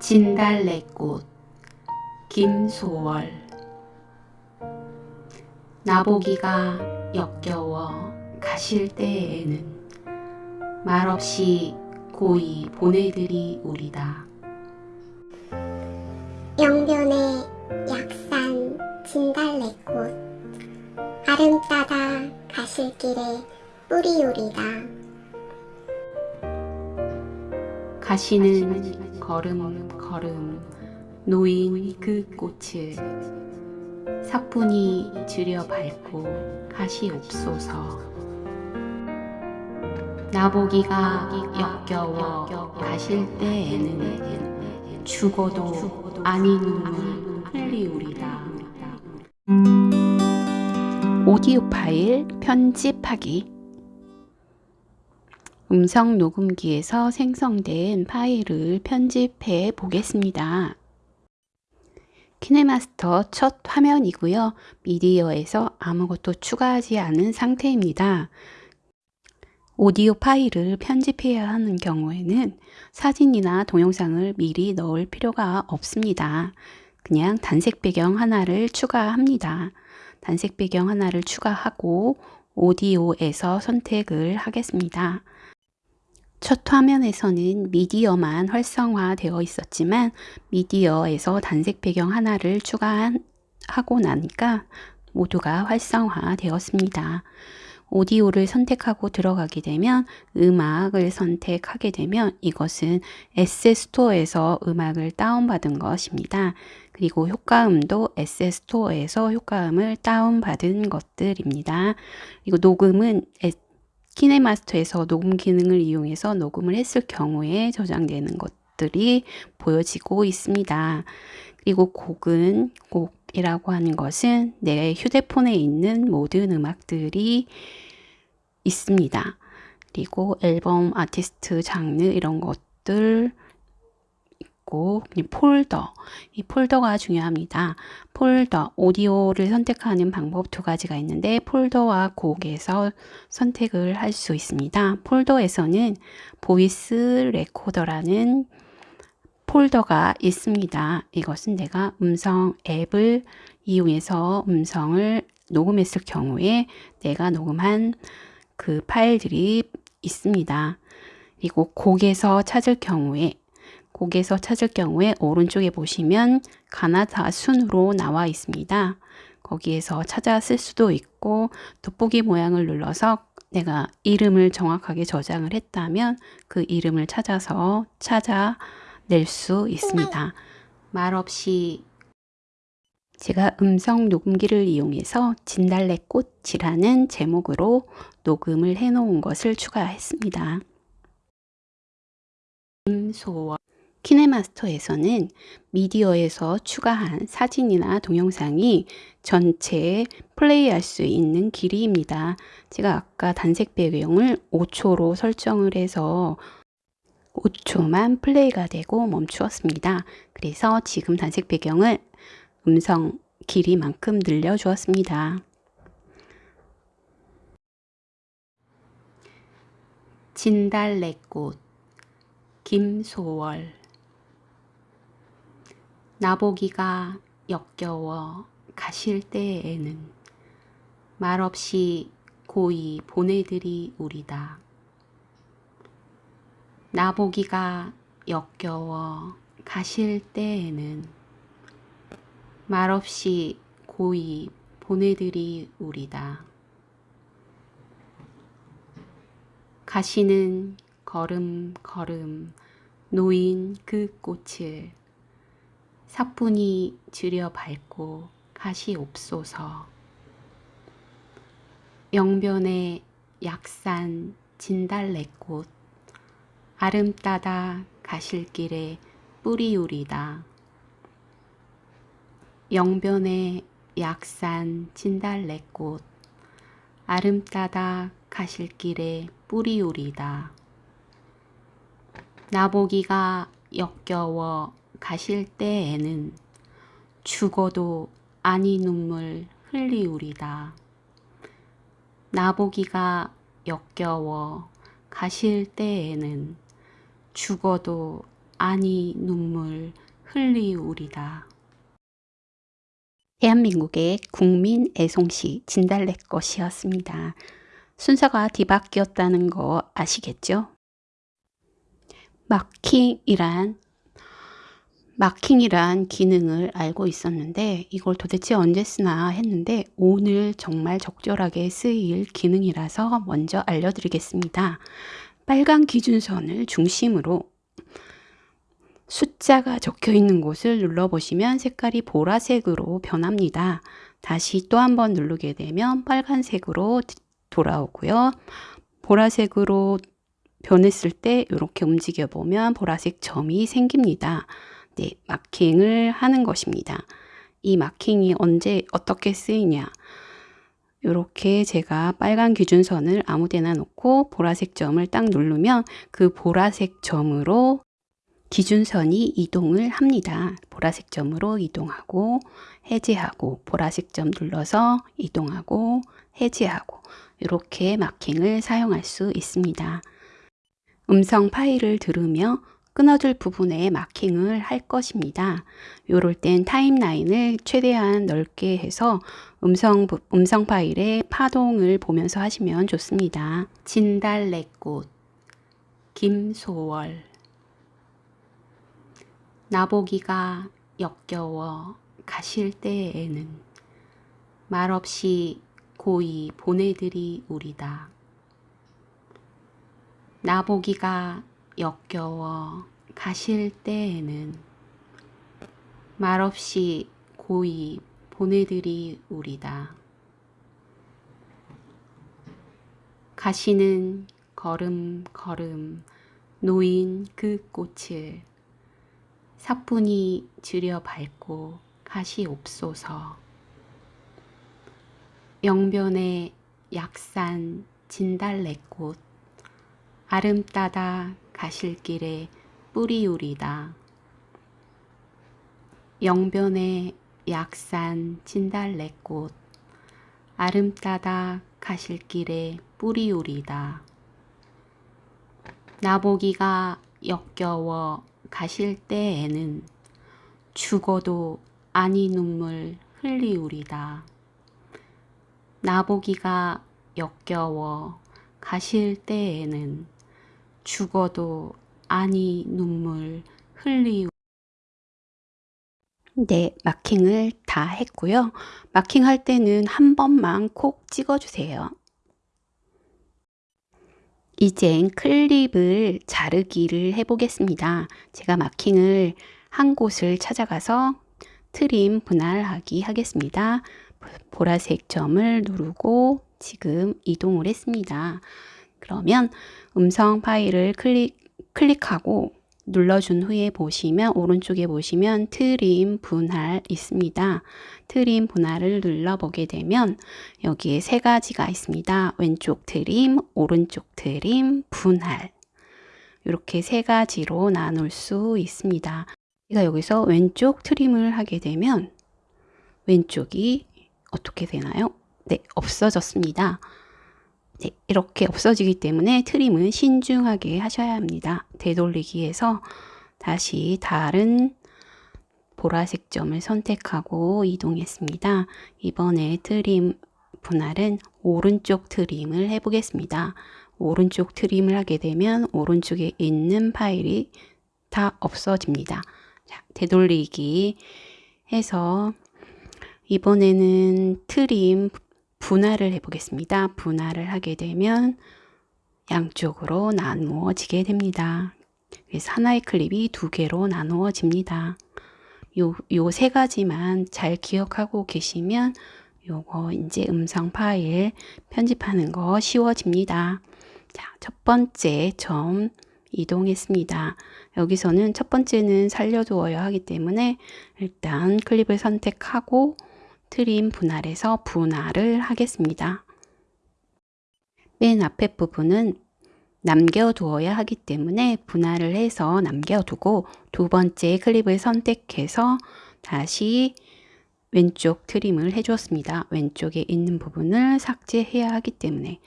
진달래꽃 김소월 나보기가 역겨워 가실 때에는 말없이 고이 보내드리 우리다. 영변의 약산 진달래꽃 아름 따다 가실 길에 뿌리우리다. 가시는 걸음 걸음 놓인 그 꽃을 사뿐히 들여 밟고 가시옵소서. 나보기가 역겨워 가실 때에는 죽어도 아니 눈물 흘리우리다. 오디오 파일 편집하기 음성 녹음기에서 생성된 파일을 편집해 보겠습니다. 키네마스터 첫 화면이고요. 미디어에서 아무것도 추가하지 않은 상태입니다. 오디오 파일을 편집해야 하는 경우에는 사진이나 동영상을 미리 넣을 필요가 없습니다. 그냥 단색 배경 하나를 추가합니다. 단색 배경 하나를 추가하고 오디오에서 선택을 하겠습니다. 첫 화면에서는 미디어만 활성화되어 있었지만 미디어에서 단색 배경 하나를 추가하고 나니까 모두가 활성화되었습니다. 오디오를 선택하고 들어가게 되면 음악을 선택하게 되면 이것은 에세스토어에서 음악을 다운받은 것입니다. 그리고 효과음도 에세스토어에서 효과음을 다운받은 것들입니다. 그리고 녹음은 키네마스터에서 녹음 기능을 이용해서 녹음을 했을 경우에 저장되는 것들이 보여지고 있습니다. 그리고 곡은 곡이라고 하는 것은 내 휴대폰에 있는 모든 음악들이 있습니다. 그리고 앨범, 아티스트, 장르 이런 것들 있고 폴더 이 폴더가 중요합니다. 폴더 오디오를 선택하는 방법 두 가지가 있는데 폴더와 곡에서 선택을 할 수 있습니다. 폴더에서는 voice recorder라는 폴더가 있습니다. 이것은 내가 음성 앱을 이용해서 음성을 녹음했을 경우에 내가 녹음한 그 파일들이 있습니다. 그리고 곡에서 찾을 경우에 곡에서 찾을 경우에 오른쪽에 보시면 가나다 순으로 나와 있습니다. 거기에서 찾아 쓸 수도 있고 돋보기 모양을 눌러서 내가 이름을 정확하게 저장을 했다면 그 이름을 찾아서 찾아낼 수 있습니다. 말없이 제가 음성 녹음기를 이용해서 진달래꽃이라는 제목으로 녹음을 해 놓은 것을 추가했습니다. 임소월 키네마스터에서는 미디어에서 추가한 사진이나 동영상이 전체 플레이할 수 있는 길이입니다. 제가 아까 단색 배경을 5초로 설정을 해서 5초만 플레이가 되고 멈추었습니다. 그래서 지금 단색 배경을 음성 길이만큼 늘려주었습니다. 진달래꽃 김소월 나보기가 역겨워 가실 때에는 말없이 고이 보내드리 우리다. 나보기가 역겨워 가실 때에는 말없이 고이 보내드리 우리다. 가시는 걸음 걸음 놓인 그 꽃을 사뿐히 들여 밟고 가시옵소서. 영변의 약산 진달래꽃 아름 따다 가실 길에 뿌리우리다. 영변의 약산 진달래꽃 아름 따다 가실 길에 뿌리우리다. 나보기가 역겨워 가실 때에는 죽어도 아니 눈물 흘리우리다. 나보기가 역겨워 가실 때에는 죽어도 아니 눈물 흘리우리다. 대한민국의 국민 애송시 진달래 것이었습니다. 순서가 뒤바뀌었다는 거 아시겠죠? 마킹이란 마킹이란 기능을 알고 있었는데 이걸 도대체 언제 쓰나 했는데 오늘 정말 적절하게 쓰일 기능이라서 먼저 알려드리겠습니다. 빨간 기준선을 중심으로 숫자가 적혀 있는 곳을 눌러보시면 색깔이 보라색으로 변합니다. 다시 또 한 번 누르게 되면 빨간색으로 돌아오고요. 보라색으로 변했을 때 이렇게 움직여 보면 보라색 점이 생깁니다. 네, 마킹을 하는 것입니다. 이 마킹이 언제 어떻게 쓰이냐? 이렇게 제가 빨간 기준선을 아무 데나 놓고 보라색 점을 딱 누르면 그 보라색 점으로 기준선이 이동을 합니다. 보라색 점으로 이동하고 해제하고 보라색 점 눌러서 이동하고 해제하고 이렇게 마킹을 사용할 수 있습니다. 음성 파일을 들으며 끊어질 부분에 마킹을 할 것입니다. 요럴 땐 타임라인을 최대한 넓게 해서 음성, 음성 파일의 파동을 보면서 하시면 좋습니다. 진달래꽃 김소월 나보기가 역겨워 가실 때에는 말없이 고이 보내드리우리다. 나보기가 역겨워 가실 때에는 말없이 고이 보내드리우리다. 가시는 걸음 걸음 놓인 그 꽃을 사뿐히 들여 밟고 가시옵소서. 영변의 약산 진달래꽃 아름따다 가실 길에 뿌리우리다. 영변의 약산 진달래꽃 아름따다 가실 길에 뿌리우리다. 나보기가 역겨워 가실 때에는 죽어도 아니 눈물 흘리우리다. 나보기가 역겨워 가실 때에는 죽어도 아니 눈물 흘리우 네, 마킹을 다 했고요. 마킹할 때는 한 번만 콕 찍어주세요. 이젠 클립을 자르기를 해보겠습니다. 제가 마킹을 한 곳을 찾아가서 트림 분할하기 하겠습니다. 보라색 점을 누르고 지금 이동을 했습니다. 그러면 음성 파일을 클릭, 클릭하고 눌러준 후에 보시면 오른쪽에 보시면 트림 분할 있습니다. 트림 분할을 눌러보게 되면 여기에 세 가지가 있습니다. 왼쪽 트림, 오른쪽 트림, 분할 이렇게 세 가지로 나눌 수 있습니다. 제가 여기서 왼쪽 트림을 하게 되면 왼쪽이 어떻게 되나요? 네, 없어졌습니다. 네, 이렇게 없어지기 때문에 트림은 신중하게 하셔야 합니다. 되돌리기에서 다시 다른 보라색 점을 선택하고 이동했습니다. 이번에 트림 분할은 오른쪽 트림을 해보겠습니다. 오른쪽 트림을 하게 되면 오른쪽에 있는 파일이 다 없어집니다. 자, 되돌리기 해서 이번에는 트림 분할을 해보겠습니다. 분할을 하게 되면 양쪽으로 나누어지게 됩니다. 그래서 하나의 클립이 두 개로 나누어집니다. 요, 요 세 가지만 잘 기억하고 계시면 요거 이제 음성 파일 편집하는 거 쉬워집니다. 자, 첫 번째 점 이동했습니다. 여기서는 첫 번째는 살려두어야 하기 때문에 일단 클립을 선택하고 트림 분할에서 분할을 하겠습니다. 맨 앞에 부분은 남겨두어야 하기 때문에 분할을 해서 남겨두고 두 번째 클립을 선택해서 다시 왼쪽 트림을 해주었습니다. 왼쪽에 있는 부분을 삭제해야 하기 때문에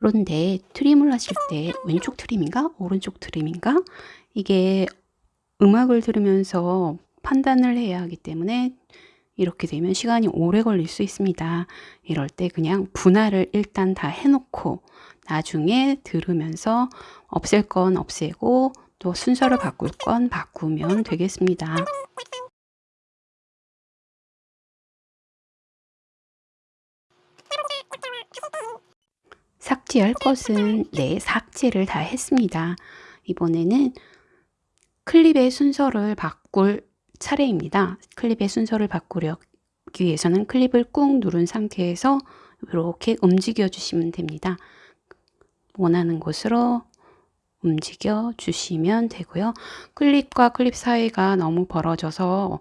그런데 트림을 하실 때 왼쪽 트림인가 오른쪽 트림인가 이게 음악을 들으면서 판단을 해야 하기 때문에 이렇게 되면 시간이 오래 걸릴 수 있습니다. 이럴 때 그냥 분할을 일단 다 해놓고 나중에 들으면서 없앨 건 없애고 또 순서를 바꿀 건 바꾸면 되겠습니다. 삭제할 것은 네, 삭제를 다 했습니다. 이번에는 클립의 순서를 바꿀 차례입니다. 클립의 순서를 바꾸기 위해서는 클립을 꾹 누른 상태에서 이렇게 움직여 주시면 됩니다. 원하는 곳으로 움직여 주시면 되고요. 클립과 클립 사이가 너무 벌어져서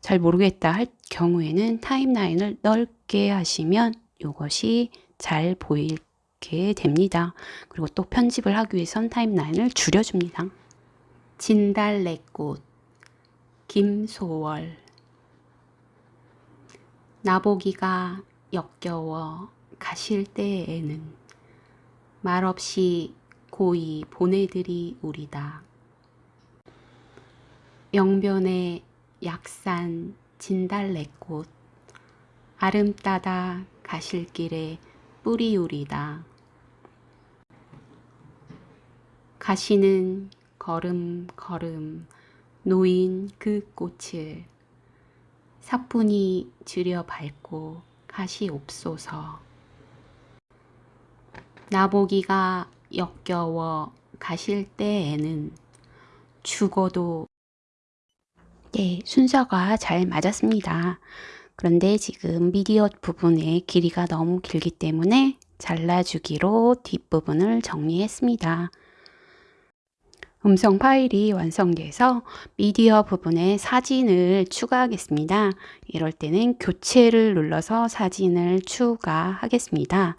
잘 모르겠다 할 경우에는 타임라인을 넓게 하시면 이것이 잘 보이게 됩니다. 그리고 또 편집을 하기 위해선 타임라인을 줄여줍니다. 진달래꽃 김소월 나보기가 역겨워 가실 때에는 말없이 고이 보내드리 우리다. 영변의 약산 진달래꽃 아름따다 가실 길에 뿌리우리다. 가시는 걸음 걸음 놓인 그 꽃을 사뿐히 들여 밟고 가시옵소서. 나보기가 역겨워 가실 때에는 죽어도 네, 순서가 잘 맞았습니다. 그런데 지금 미디어 부분의 길이가 너무 길기 때문에 잘라주기로 뒷부분을 정리했습니다. 음성 파일이 완성돼서 미디어 부분에 사진을 추가하겠습니다. 이럴 때는 교체를 눌러서 사진을 추가하겠습니다.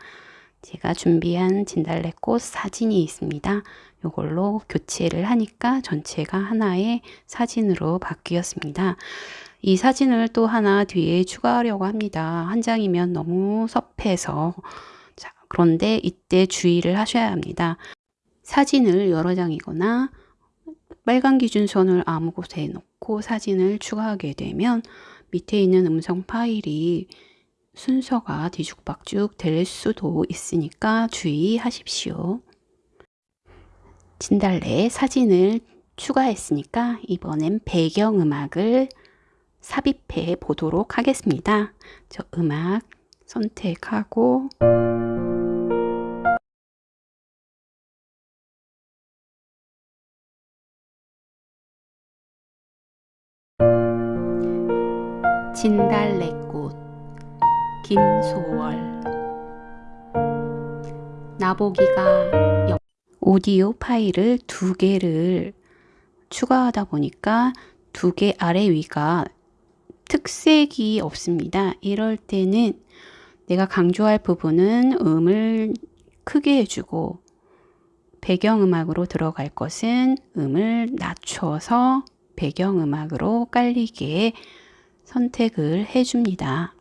제가 준비한 진달래꽃 사진이 있습니다. 이걸로 교체를 하니까 전체가 하나의 사진으로 바뀌었습니다. 이 사진을 또 하나 뒤에 추가하려고 합니다. 한 장이면 너무 섭해서 자, 그런데 이때 주의를 하셔야 합니다. 사진을 여러 장이거나 빨간 기준선을 아무 곳에 놓고 사진을 추가하게 되면 밑에 있는 음성 파일이 순서가 뒤죽박죽 될 수도 있으니까 주의하십시오. 진달래 사진을 추가했으니까 이번엔 배경음악을 삽입해 보도록 하겠습니다. 저 음악 선택하고 진달래꽃 김소월 나보기가 역 오디오 파일을 두 개를 추가하다 보니까 두 개 아래 위가 특색이 없습니다. 이럴 때는 내가 강조할 부분은 음을 크게 해주고 배경음악으로 들어갈 것은 음을 낮춰서 배경음악으로 깔리게 선택을 해줍니다.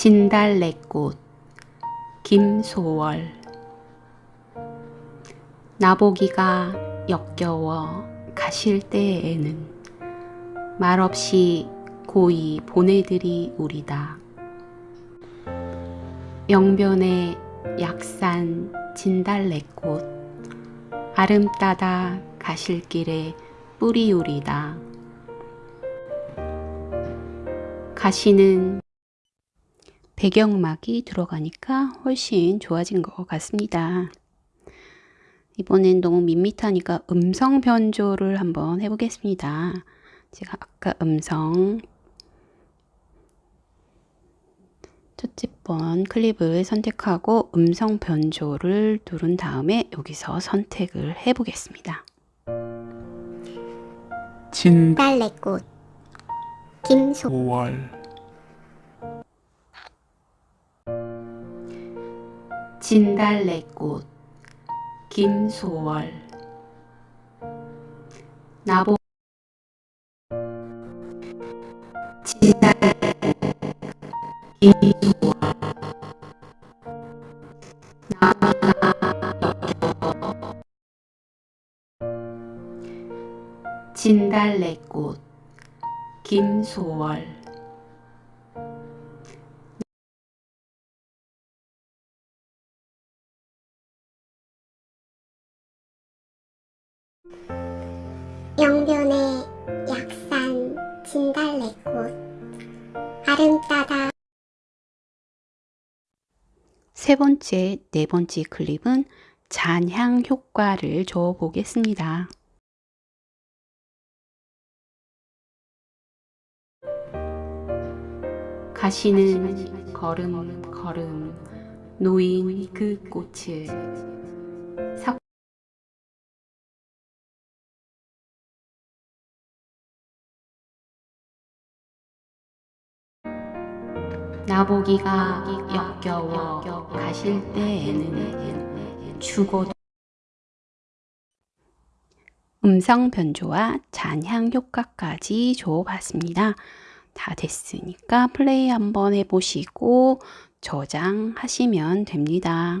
진달래꽃 김소월 나보기가 역겨워 가실 때에는 말없이 고이 보내드리 우리다. 영변의 약산 진달래꽃 아름따다 가실 길에 뿌리우리다. 가시는 배경음악이 들어가니까 훨씬 좋아진 것 같습니다. 이번엔 너무 밋밋하니까 음성 변조를 한번 해보겠습니다. 제가 아까 음성. 첫째 번 클립을 선택하고 음성 변조를 누른 다음에 여기서 선택을 해보겠습니다. 진달래꽃 김소. 5월. 진달래꽃 김소월. 나보 진달래꽃 김소월 아름다다 세 번째, 네 번째 클립은 잔향 효과를 줘 보겠습니다. 가시는 걸음 걸음 놓인 그 꽃을 나보기가 역겨워 가실 때에는 죽어도 음성 변조와 잔향 효과까지 줘봤습니다. 다 됐으니까 플레이 한번 해보시고 저장하시면 됩니다.